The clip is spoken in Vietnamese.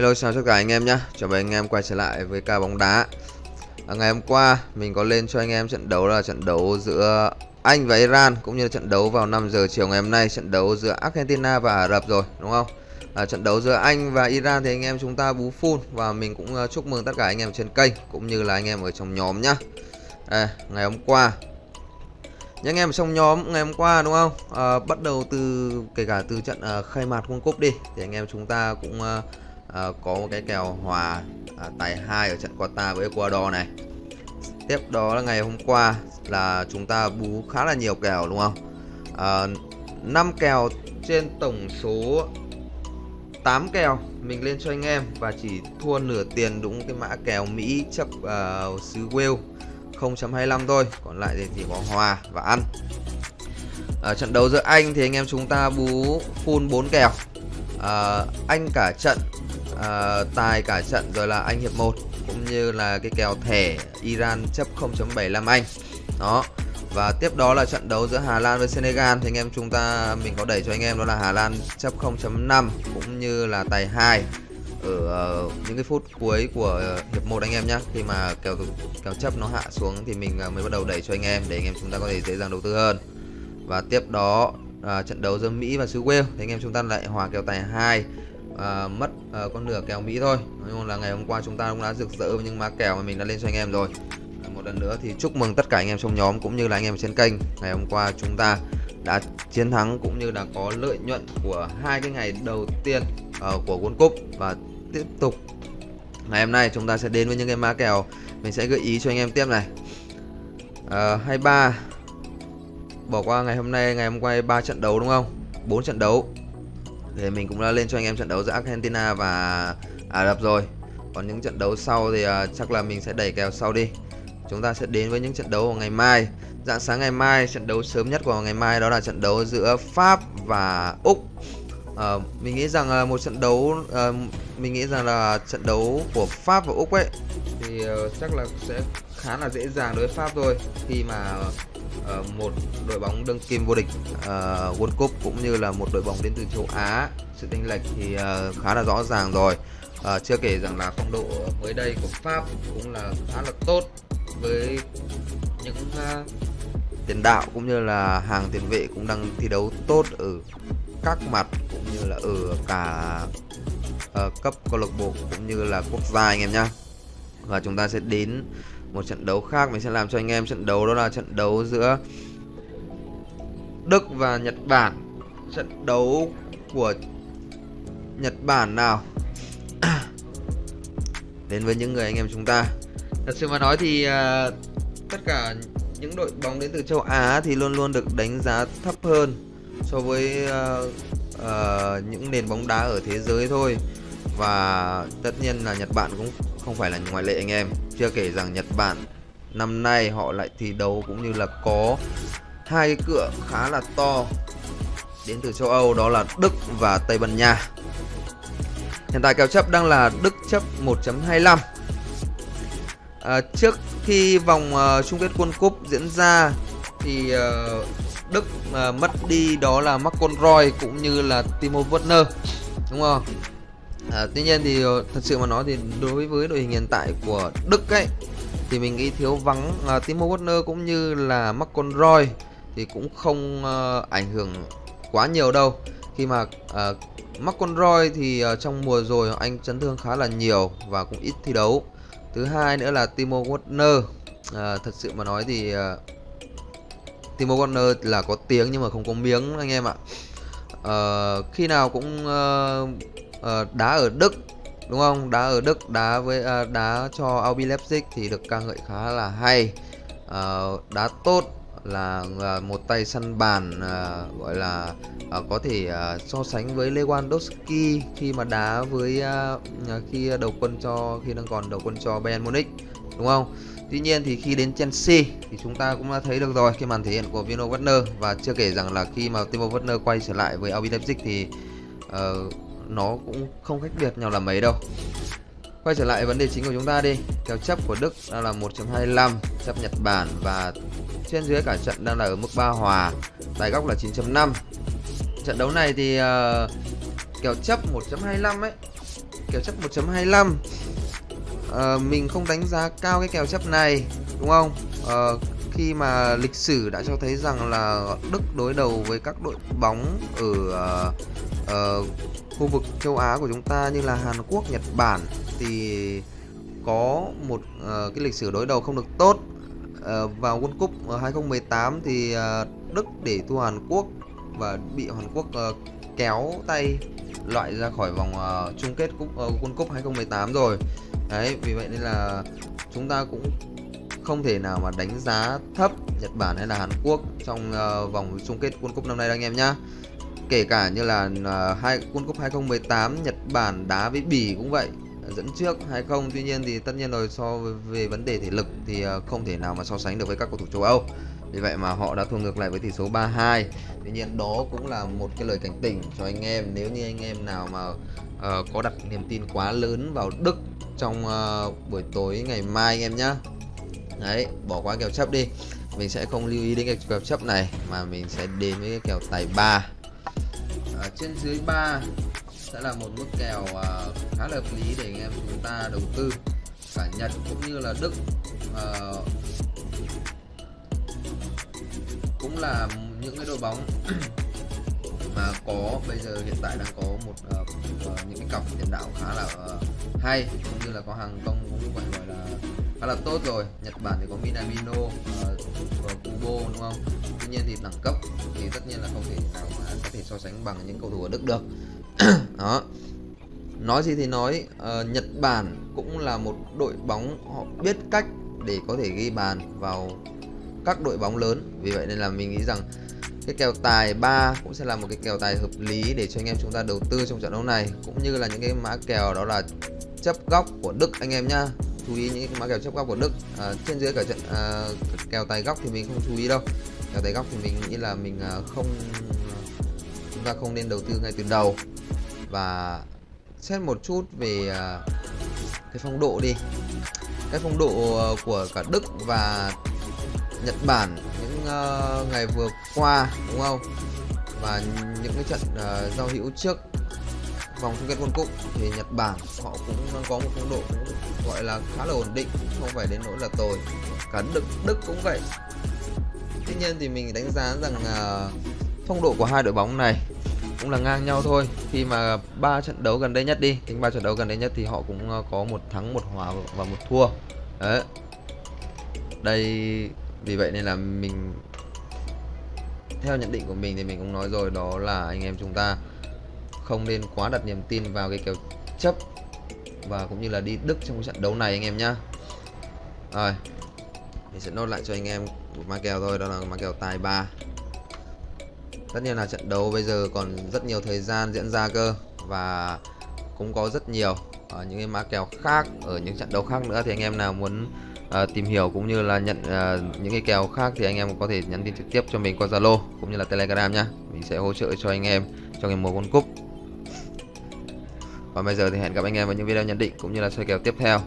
Hello chào tất cả anh em nhé Chào mừng anh em quay trở lại với ca bóng đá. À, Ngày hôm qua mình có lên cho anh em trận đấu là trận đấu giữa Anh và Iran Cũng như là trận đấu vào 5 giờ chiều ngày hôm nay Trận đấu giữa Argentina và Ả Rập rồi đúng không? À, Trận đấu giữa Anh và Iran thì anh em chúng ta bú full Và mình cũng à, chúc mừng tất cả anh em trên kênh Cũng như là anh em ở trong nhóm nhá. À, Ngày hôm qua. Những anh em trong nhóm ngày hôm qua đúng không? À, bắt đầu từ kể cả từ trận uh, khai mạc World Cup đi thì anh em chúng ta cũng uh, à, có một cái kèo hòa à, tài hai ở trận Qatar với Ecuador này. Tiếp đó là ngày hôm qua là chúng ta bú khá là nhiều kèo đúng không? Ờ, à, 5 kèo trên tổng số 8 kèo mình lên cho anh em và chỉ thua nửa tiền đúng cái mã kèo Mỹ chấp uh, xứ Wales 0.25 thôi. Còn lại thì chỉ có hòa và ăn. Ở trận đấu giữa Anh thì anh em chúng ta bú full 4 kèo. À, Anh cả trận uh, tài cả trận rồi là anh hiệp 1 cũng như là cái kèo thẻ Iran chấp 0.75 Anh. Đó và tiếp đó là trận đấu giữa Hà Lan với Senegal. Thì anh em chúng ta mình có đẩy cho anh em đó là Hà Lan chấp 0.5 cũng như là tài 2 ở uh, những cái phút cuối của uh, hiệp 1 anh em nhé khi mà kèo kèo chấp nó hạ xuống thì mình uh, mới bắt đầu đẩy cho anh em để anh em chúng ta có thể dễ dàng đầu tư hơn. Và tiếp đó à, trận đấu giữa Mỹ và xứ Wales thì anh em chúng ta lại hòa kèo tài 2 à, mất à, con nửa kèo Mỹ thôi. Nhưng là ngày hôm qua chúng ta cũng đã rực rỡ với những má kèo mà mình đã lên cho anh em rồi. À, một lần nữa thì chúc mừng tất cả anh em trong nhóm cũng như là anh em trên kênh. Ngày hôm qua chúng ta đã chiến thắng cũng như là có lợi nhuận của hai cái ngày đầu tiên uh, của World Cup. Và tiếp tục ngày hôm nay chúng ta sẽ đến với những cái má kèo. Mình sẽ gợi ý cho anh em tiếp này. À, uh, 23 bỏ qua ngày hôm nay ngày hôm qua ba trận đấu đúng không? Bốn trận đấu thì mình cũng đã lên cho anh em trận đấu giữa Argentina và Ả Rập rồi. Còn những trận đấu sau thì uh, chắc là mình sẽ đẩy kèo sau đi. Chúng ta sẽ đến với những trận đấu vào ngày mai. Dạng sáng ngày mai trận đấu sớm nhất của ngày mai đó là trận đấu giữa Pháp và Úc à, mình nghĩ rằng một trận đấu à, mình nghĩ rằng là trận đấu của Pháp và Úc ấy thì uh, chắc là sẽ khá là dễ dàng đối với Pháp thôi. Khi mà uh, một đội bóng đương kim vô địch uh, World Cup cũng như là một đội bóng đến từ châu Á sự chênh lệch thì uh, khá là rõ ràng rồi. Uh, chưa kể rằng là phong độ mới đây của Pháp cũng là khá là tốt với những uh, tiền đạo cũng như là hàng tiền vệ cũng đang thi đấu tốt ở các mặt như là ở cả uh, cấp câu lạc bộ cũng như là quốc gia anh em nhá. Và chúng ta sẽ đến một trận đấu khác mình sẽ làm cho anh em trận đấu đó là trận đấu giữa Đức và Nhật Bản. Trận đấu của Nhật Bản nào? Đến với những người anh em chúng ta. Thật sự mà nói thì uh, tất cả những đội bóng đến từ châu Á thì luôn luôn được đánh giá thấp hơn so với uh, uh, những nền bóng đá ở thế giới thôi. Và tất nhiên là Nhật Bản cũng không phải là ngoại lệ anh em. Chưa kể rằng Nhật Bản năm nay họ lại thi đấu cũng như là có hai cái cửa khá là to đến từ châu Âu đó là Đức và Tây Ban Nha. Hiện tại kèo chấp đang là Đức chấp 1.25 à, ờ, trước khi vòng uh, chung kết World Cup diễn ra thì uh, Đức à, mất đi đó là Marcon Roy cũng như là Timo Werner đúng không? À, tuy nhiên thì ờ, thật sự mà nói thì đối với đội hình hiện tại của Đức ấy thì mình nghĩ thiếu vắng à, Timo Werner cũng như là Marcon Roy thì cũng không à, ảnh hưởng quá nhiều đâu. Khi mà ờ, à, Marcon Roy thì à, trong mùa rồi anh chấn thương khá là nhiều và cũng ít thi đấu. Thứ hai nữa là Timo Werner à, thật sự mà nói thì à, Timo Werner là có tiếng nhưng mà không có miếng anh em ạ. Uh, khi nào cũng uh, uh, đá ở Đức đúng không? Đá ở Đức đá với uh, đá cho Albi Leipzig thì được ca ngợi khá là hay. Uh, đá tốt là uh, một tay săn bàn uh, gọi là uh, có thể uh, so sánh với Lewandowski khi mà đá với uh, khi đầu quân cho khi đang còn đầu quân cho Bayern Munich đúng không? Tuy nhiên thì khi đến Chelsea thì chúng ta cũng đã thấy được rồi cái màn thể hiện của Vino Werner. Và chưa kể rằng là khi mà Timo Werner quay trở lại với RB Leipzig thì uh, nó cũng không khác biệt nhau là mấy đâu. Quay trở lại vấn đề chính của chúng ta đi. Kèo chấp của Đức đang là 1.25 chấp Nhật Bản và trên dưới cả trận đang là ở mức 3 hòa tài góc là 9.5 trận đấu này thì uh, kèo chấp 1.25 ấy kèo chấp 1.25 ờ, mình không đánh giá cao cái kèo chấp này đúng không? Ờ, khi mà lịch sử đã cho thấy rằng là Đức đối đầu với các đội bóng ở uh, uh, khu vực châu Á của chúng ta như là Hàn Quốc, Nhật Bản thì có một uh, cái lịch sử đối đầu không được tốt. Uh, vào World Cup 2018 thì uh, Đức để thua Hàn Quốc và bị Hàn Quốc uh, kéo tay loại ra khỏi vòng uh, chung kết cúp, uh, World Cup 2018 rồi đấy vì vậy nên là chúng ta cũng không thể nào mà đánh giá thấp Nhật Bản hay là Hàn Quốc trong uh, vòng chung kết World Cup năm nay đâu anh em nhá. Kể cả như là uh, hai World Cup 2018 Nhật Bản đá với Bỉ cũng vậy dẫn trước hay không. Tuy nhiên thì tất nhiên rồi so với về vấn đề thể lực thì uh, không thể nào mà so sánh được với các cầu thủ châu Âu. Vì vậy mà họ đã thua ngược lại với tỷ số 3-2 tuy nhiên đó cũng là một cái lời cảnh tỉnh cho anh em. Nếu như anh em nào mà uh, có đặt niềm tin quá lớn vào Đức trong uh, buổi tối ngày mai anh em nhé đấy bỏ qua kèo chấp đi. Mình sẽ không lưu ý đến cái kèo chấp này mà mình sẽ đến với cái kèo tài 3 ở trên dưới 3 sẽ là một mức kèo uh, khá là hợp lý để anh em chúng ta đầu tư cả Nhật cũng như là Đức. Uh, cũng là những cái đội bóng mà có bây giờ hiện tại đang có một uh, uh, những cái cặp tiền đạo khá là uh, hay cũng như là có hàng công cũng phải gọi là khá là tốt rồi. Nhật Bản thì có Minamino uh, và Kubo đúng không? Tuy nhiên thì đẳng cấp thì tất nhiên là không thể nào mà có thể so sánh bằng những cầu thủ ở Đức được. Đó. Nói gì thì nói uh, Nhật Bản cũng là một đội bóng họ biết cách để có thể ghi bàn vào các đội bóng lớn. Vì vậy nên là mình nghĩ rằng cái kèo tài 3 cũng sẽ là một cái kèo tài hợp lý để cho anh em chúng ta đầu tư trong trận đấu này cũng như là những cái mã kèo đó là chấp góc của Đức anh em nhá. Chú ý những mã kèo chấp góc của Đức à, trên dưới cả trận à, kèo tài góc thì mình không chú ý đâu. Kèo tài góc thì mình nghĩ là mình à, không chúng ta không nên đầu tư ngay từ đầu. Và xét một chút về à, cái phong độ đi. Cái phong độ à, của cả Đức và Nhật Bản uh, ngày vừa qua đúng không? Và những cái trận uh, giao hữu trước vòng chung kết World Cup thì Nhật Bản họ cũng có một phong độ gọi là khá là ổn định không phải đến nỗi là tồi. Cả Đức Đức cũng vậy. Tuy nhiên thì mình đánh giá rằng uh, phong độ của hai đội bóng này cũng là ngang nhau thôi. Khi mà ba trận đấu gần đây nhất đi tính ba trận đấu gần đây nhất thì họ cũng có một thắng một hòa và một thua. Đấy. Đây vì vậy nên là mình, theo nhận định của mình thì mình cũng nói rồi, đó là anh em chúng ta không nên quá đặt niềm tin vào cái kèo chấp và cũng như là đi Đức trong trận đấu này anh em nhá. Rồi mình sẽ nốt lại cho anh em một ma kèo thôi, đó là ma kèo tài 3 tất nhiên là trận đấu bây giờ còn rất nhiều thời gian diễn ra cơ và cũng có rất nhiều ở những cái mã kèo khác ở những trận đấu khác nữa thì anh em nào muốn à, tìm hiểu cũng như là nhận à, những cái kèo khác thì anh em có thể nhắn tin trực tiếp cho mình qua Zalo cũng như là Telegram nhá. Mình sẽ hỗ trợ cho anh em trong ngày mùa World Cup. Và bây giờ thì hẹn gặp anh em vào những video nhận định cũng như là soi kèo tiếp theo.